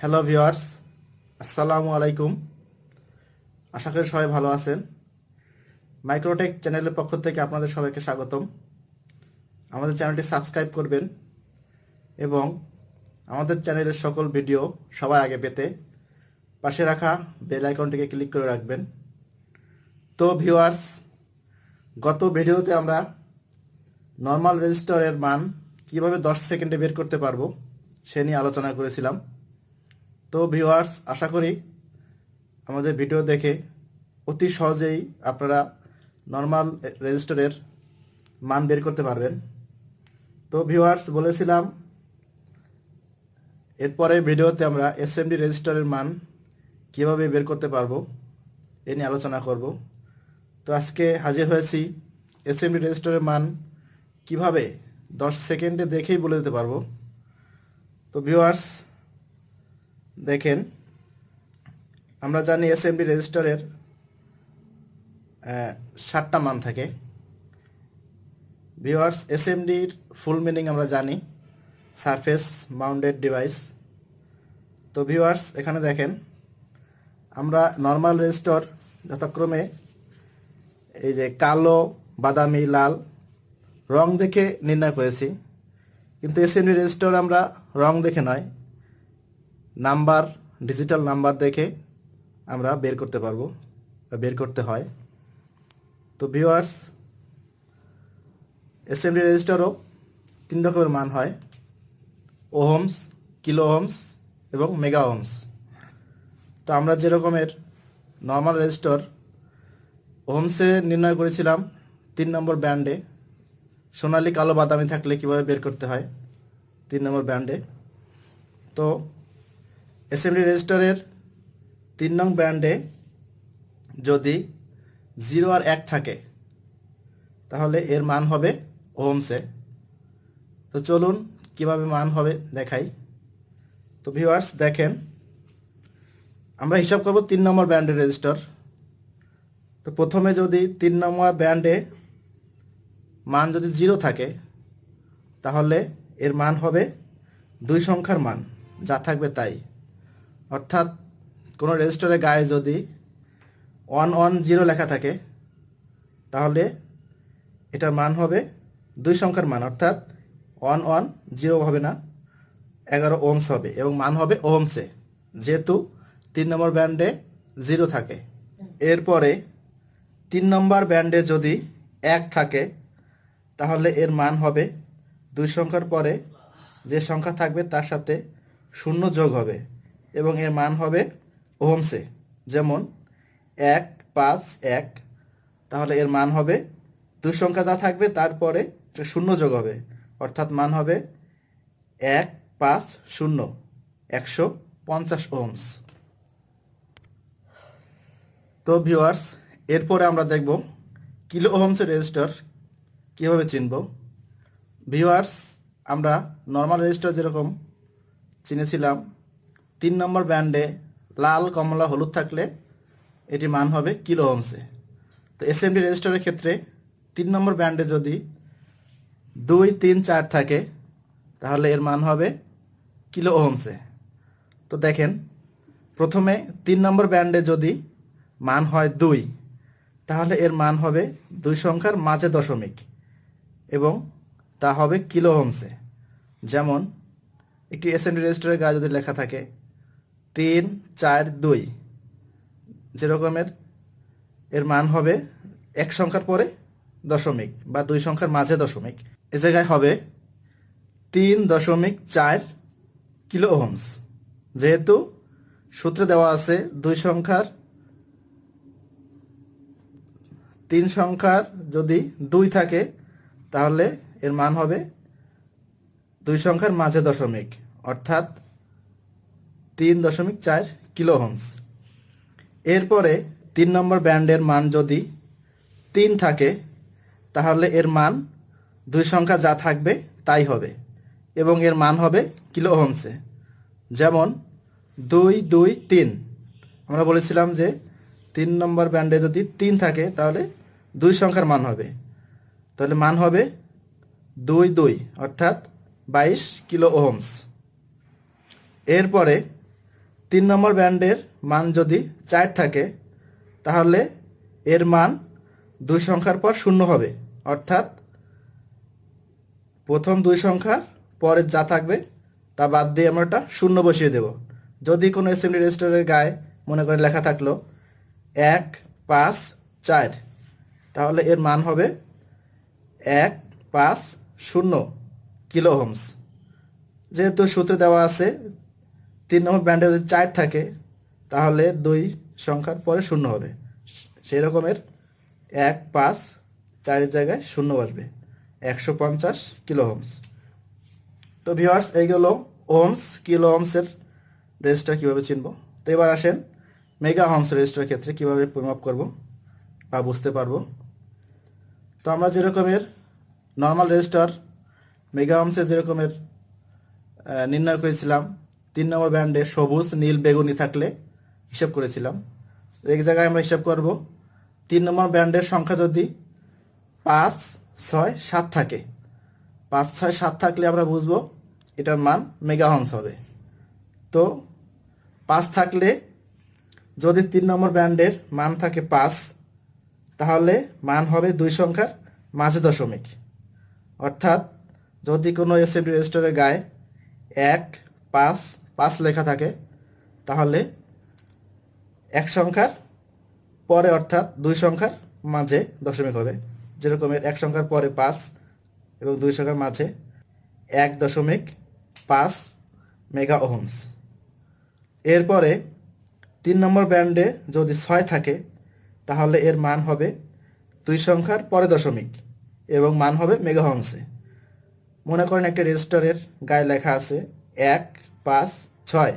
Hello viewers আসসালামু আলাইকুম আশা করি সবাই ভালো আছেন। মাইক্রোটেক চ্যানেলের পক্ষ থেকে আপনাদের সবাইকে স্বাগতম। আমাদের চ্যানেলটি সাবস্ক্রাইব করবেন এবং আমাদের চ্যানেলের সকল ভিডিও সবার আগে পেতে পাশে রাখা বেল আইকনটিকে ক্লিক করে রাখবেন। তো ভিওয়ার্স গত ভিডিওতে আমরা নর্মাল রেজিস্টারের মান কীভাবে দশ সেকেন্ডে বের করতে পারব সে নিয়ে আলোচনা করেছিলাম। তো ভিউয়ার্স আশা করি আমাদের ভিডিও দেখে অতি সহজেই আপনারা নর্মাল রেজিস্টারের মান বের করতে পারবেন। তো ভিউয়ার্স বলেছিলাম, এরপরে ভিডিওতে আমরা এসএমডি রেজিস্টারের মান কীভাবে বের করতে পারব এ নিয়ে আলোচনা করব। তো আজকে হাজির হয়েছি এস এসএমডি রেজিস্টারের মান কীভাবে দশ সেকেন্ডে দেখেই বলে দিতে পারব। তো ভিউয়ার্স দেখেন, আমরা জানি এসএমডি রেজিস্টারের সাতটা মান থাকে। ভিউয়ার্স এসএমডির ফুল মিনিং আমরা জানি সারফেস মাউন্টেড ডিভাইস তো ভিওয়ার্স এখানে দেখেন, আমরা নর্মাল রেজিস্টার যথাক্রমে এই যে কালো, বাদামি, লাল, রং দেখে নির্ণয় করেছি। কিন্তু এসএমডি রেজিস্টার আমরা রং দেখে নয় নাম্বার ডিজিটাল নাম্বার দেখে আমরা বের করতে পারব বের করতে হয়। তো ভিউয়ার্স এসএমডি রেজিস্টারও তিন রকমের মান হয়। ওহমস কিলো ওহমস এবং মেগা ওহমস তো আমরা যে রকমের নর্মাল রেজিস্টার ওহমসে নির্ণয় করেছিলাম তিন নম্বর ব্যান্ডে। সোনালি, কালো, বাদামি থাকলে কীভাবে বের করতে হয়? তিন নম্বর ব্যান্ডে। তো এসএমডি রেজিস্টারের তিন নং ব্যান্ডে যদি জিরো আর এক থাকে, তাহলে এর মান হবে ওহমসে। তো চলুন কীভাবে মান হবে দেখাই। তো ভিউয়ার্স, দেখেন, আমরা হিসাব করব তিন নম্বর ব্যান্ডের রেজিস্টার। তো প্রথমে যদি তিন নম্বর ব্যান্ডে মান যদি জিরো থাকে, তাহলে এর মান হবে দুই সংখ্যার মান, যা থাকবে তাই। অর্থাৎ কোনো রেজিস্টারের গায়ে যদি ওয়ান ওয়ান জিরো লেখা থাকে, তাহলে এটার মান হবে দুই সংখ্যার মান, অর্থাৎ ওয়ান ওয়ান জিরো হবে না, এগারো ওমস হবে এবং মান হবে ওমসে যেহেতু তিন নম্বর ব্যান্ডে জিরো থাকে, এরপরে তিন নম্বর ব্যান্ডে যদি এক থাকে, তাহলে এর মান হবে দুই সংখ্যার পরে যে সংখ্যা থাকবে তার সাথে শূন্য যোগ হবে। এবং এর মান হবে ওহমসে। যেমন এক, পাঁচ, এক। তাহলে এর মান হবে দুই সংখ্যা যা থাকবে তারপরে শূন্য যোগ হবে। অর্থাৎ মান হবে এক, পাঁচ, শূন্য। একশো পঞ্চাশ ওহমস। তো ভিউয়ার্স, এরপরে আমরা দেখব কিলো ওহমসের রেজিস্টার কীভাবে চিনব। ভিউয়ার্স, আমরা নর্মাল রেজিস্টার যেরকম চিনেছিলাম তিন নম্বর ব্যান্ডে লাল, কমলা, হলুদ থাকলে এটি মান হবে কিলো ওহমসে তো এসএমডি রেজিস্টারের ক্ষেত্রে তিন নম্বর ব্যান্ডে যদি দুই, তিন, চার থাকে, তাহলে এর মান হবে কিলো ওহমসে তো দেখেন, প্রথমে তিন নম্বর ব্যান্ডে যদি মান হয় দুই, তাহলে এর মান হবে দুই সংখ্যার মাঝে দশমিক এবং তা হবে কিলো হোমসে যেমন, একটি এসএনডি রেজিস্টারের গায়ে যদি লেখা থাকে তিন, চার, দুই। যেরকমের এর মান হবে এক সংখ্যার পরে দশমিক বা দুই সংখ্যার মাঝে দশমিক। এ জায়গায় হবে তিন দশমিক চার কিলো ওহমস। যেহেতু সূত্রে দেওয়া আছে দুই সংখ্যার, তিন সংখ্যার যদি দুই থাকে, তাহলে এর মান হবে দুই সংখ্যার মাঝে দশমিক। অর্থাৎ তিন দশমিক চার কিলো হোমস এরপরে তিন নম্বর ব্যান্ডের মান যদি তিন থাকে, তাহলে এর মান দুই সংখ্যা যা থাকবে তাই হবে এবং এর মান হবে কিলো হোমসে যেমন দুই দুই, তিন। আমরা বলেছিলাম যে তিন নম্বর ব্যান্ডে যদি তিন থাকে, তাহলে দুই সংখ্যার মান হবে। তাহলে মান হবে দুই দুই, অর্থাৎ বাইশ কিলো ওহমস এরপরে তিন নম্বর ব্যান্ডের মান যদি চার থাকে, তাহলে এর মান দুই সংখ্যার পর শূন্য হবে। অর্থাৎ প্রথম দুই সংখ্যার পরে যা থাকবে, তা বাদ দিয়ে আমরা একটা শূন্য বসিয়ে দেব। যদি কোনো এসএমডি রেজিস্টারের গায়ে মনে করে লেখা থাকল, এক, পাঁচ, চার, তাহলে এর মান হবে এক, পাঁচ, শূন্য কিলো হোমস যেহেতু সূত্রে দেওয়া আছে তিন নম্বর ব্যান্ডে যদি চার থাকে, তাহলে দুই সংখ্যার পরে শূন্য হবে। সেই রকমের এক, পাঁচ, চারের জায়গায় শূন্য বসবে। একশো পঞ্চাশ কিলো হোমস তো ভিওয়ার্স এইগুলো ওমস কিলো ওমসের রেজিস্টার কীভাবে চিনব? তো এবার আসেন মেগা হোমস রেজিস্টার ক্ষেত্রে কীভাবে পরিমাপ করব বা বুঝতে পারব। তো আমরা যেরকমের নর্মাল রেজিস্টার মেগা হোমসে যেরকমের নির্ণয় করেছিলাম তিন নম্বর ব্যান্ডে সবুজ, নীল, বেগুনি থাকলে হিসাব করেছিলাম। এই জায়গায় আমরা হিসাব করব, তিন নম্বর ব্যান্ডের সংখ্যা যদি পাঁচ, ছয়, সাত থাকে, পাঁচ, ছয়, সাত থাকলে আমরা বুঝব এটার মান মেগাহন্স হবে। তো পাঁচ থাকলে যদি তিন নম্বর ব্যান্ডের মান থাকে পাঁচ, তাহলে মান হবে দুই সংখ্যার মাঝে দশমিক। অর্থাৎ যদি কোনো এসএমডি রেজিস্টারের গায়ে এক, পাঁচ পাঁচ লেখা থাকে, তাহলে এক সংখ্যার পরে অর্থাৎ দুই সংখ্যার মাঝে দশমিক হবে। যেরকমের এক সংখ্যার পরে পাঁচ এবং দুই সংখ্যার মাঝে এক দশমিক পাঁচ মেগা ওহমস। এরপরে তিন নম্বর ব্যান্ডে যদি ছয় থাকে, তাহলে এর মান হবে দুই সংখ্যার পরে দশমিক এবং মান হবে মেগাহংসে মনে করেন একটা রেজিস্টারের গায়ে লেখা আছে, এক, পাঁচ ছয়।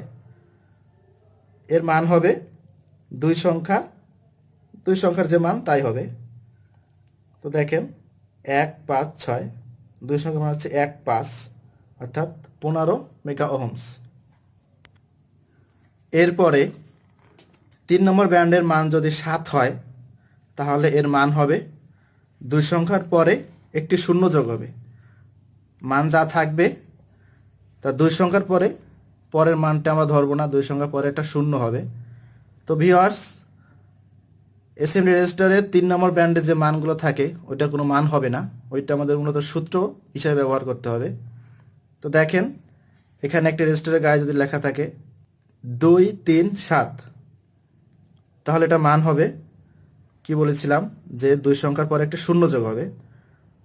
এর মান হবে দুই সংখ্যা, দুই সংখ্যার যে মান তাই হবে। তো দেখেন, এক, পাঁচ, ছয়। দুই সংখ্যার মান হচ্ছে এক, পাঁচ, অর্থাৎ পনেরো মেগা ওহমস এরপরে তিন নম্বর ব্যান্ডের মান যদি সাত হয়, তাহলে এর মান হবে দুই সংখ্যার পরে একটি শূন্য যোগ হবে। মান যা থাকবে, তা দুই সংখ্যার পরে পরের মানটা আমরা ধরবো না, দুই সংখ্যার পরে একটা শূন্য হবে। তো ভিওয়ার্স এসএমডি রেজিস্টারের তিন নম্বর ব্যান্ডে যে মানগুলো থাকে, ওইটা কোনো মান হবে না। ওইটা আমাদের মূলত সূত্র হিসাবে ব্যবহার করতে হবে। তো দেখেন, এখানে একটা রেজিস্টারের গায়ে যদি লেখা থাকে, দুই, তিন, সাত। তাহলে এটা মান হবে, কি বলেছিলাম? যে দুই সংখ্যার পরে একটা শূন্য যোগ হবে।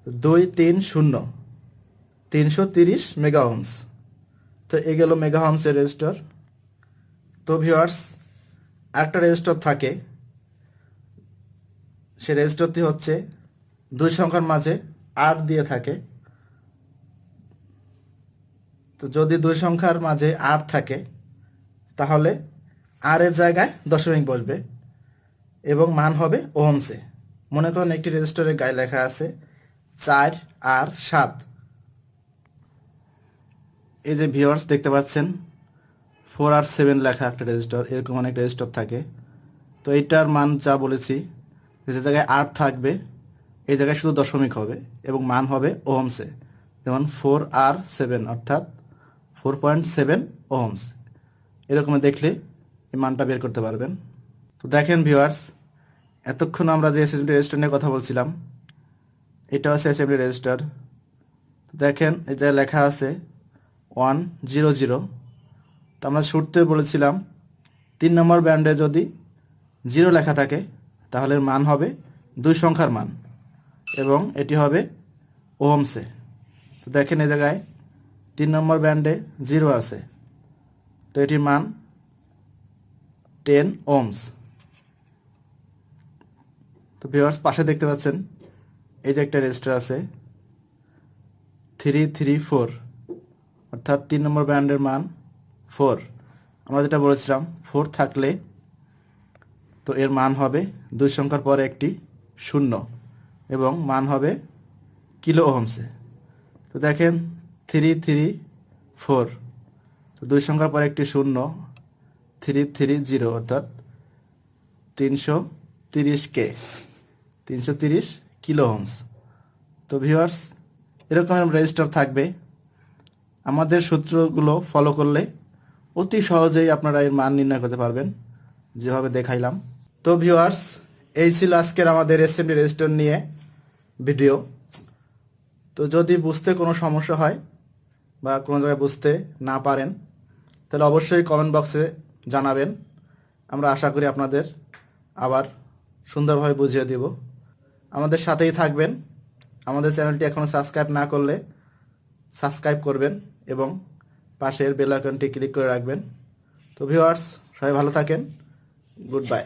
দুই, তিন, শূন্য। তিনশো তিরিশ মেগাহমস তো এ গেল মেগাহমসের রেজিস্টার। তো ভিওয়ার্স একটা রেজিস্টার থাকে। সে রেজিস্টারটি হচ্ছে দুই সংখ্যার মাঝে আট দিয়ে থাকে। তো যদি দুই সংখ্যার মাঝে আট থাকে, তাহলে আর এর জায়গায় দশমিক বসবে এবং মান হবে ওহমসে। মনে করেন একটি রেজিস্টারের গায়ে লেখা আছে চার আর সাত। এই যে ভিওয়ার্স দেখতে পাচ্ছেন ফোর আর সেভেন লেখা একটা রেজিস্টার এরকম অনেক রেজিস্টার থাকে। তো এইটার মান যা বলেছি, যে জায়গায় আট থাকবে, এই জায়গায় শুধু দশমিক হবে এবং মান হবে ওহমসে যেমন ফোর আর সেভেন অর্থাৎ ফোর পয়েন্ট সেভেন ওহমস এরকম দেখলে এই মানটা বের করতে পারবেন। তো দেখেন ভিউয়ার্স এতক্ষণ আমরা যে এসএসবি রেজিস্টার নিয়ে কথা বলছিলাম এটা হচ্ছে এসএসবি রেজিস্টার দেখেন এই যে লেখা আছে ওয়ান জিরো জিরো তো আমরা শুরুতে বলেছিলাম, তিন নম্বর ব্যান্ডে যদি জিরো লেখা থাকে, তাহলে মান হবে দুই সংখ্যার মান এবং এটি হবে ওহমসে। তো দেখেন এ জায়গায় তিন নম্বর ব্যান্ডে জিরো আছে। তো এটির মান টেন ওমস তো ভিউয়ার্স পাশে দেখতে পাচ্ছেন, এই যে একটা রেজিস্টার আছে থ্রি থ্রি ফোর অর্থাৎ তিন নম্বর ব্যান্ডের মান ফোর আমরা যেটা বলেছিলাম ফোর থাকলে তো এর মান হবে দুই সংখ্যার পরে একটি শূন্য এবং মান হবে কিলো ওহমসে। তো দেখেন থ্রি থ্রি ফোর তো দুই সংখ্যার পরে একটি শূন্য থ্রি থ্রি জিরো অর্থাৎ তিনশো তিরিশ কে তিনশো তিরিশ কিলো হোমস তো ভিউয়ার্স এরকম রেজিস্টার থাকবে। আমাদের সূত্রগুলো ফলো করলে অতি সহজেই আপনারা এর মান নির্ণয় করতে পারবেন। যেভাবে দেখাইলাম। তো ভিউয়ার্স এই ছিল আজকের আমাদের এসএমডি রেজিস্টার নিয়ে ভিডিও তো যদি বুঝতে কোনো সমস্যা হয় বা কোনো জায়গায় বুঝতে না পারেন, তাহলে অবশ্যই কমেন্ট বক্সে জানাবেন। আমরা আশা করি আপনাদের আবার সুন্দরভাবে বুঝিয়ে দেব। আমাদের সাথেই থাকবেন। আমাদের চ্যানেলটি এখনও সাবস্ক্রাইব না করলে সাবস্ক্রাইব করবেন এবং পাশের বেল আইকনটি ক্লিক করে রাখবেন। তো ভিউয়ার্স, সবাই ভালো থাকেন। Good bye.